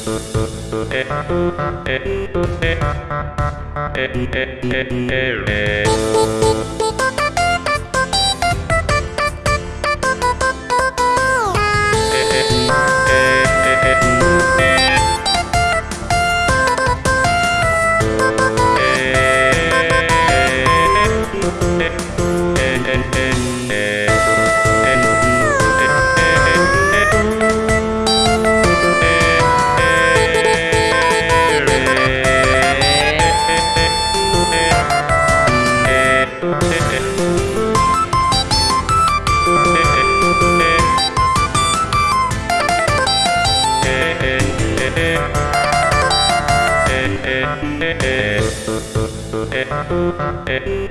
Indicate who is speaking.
Speaker 1: Ere eh, eh,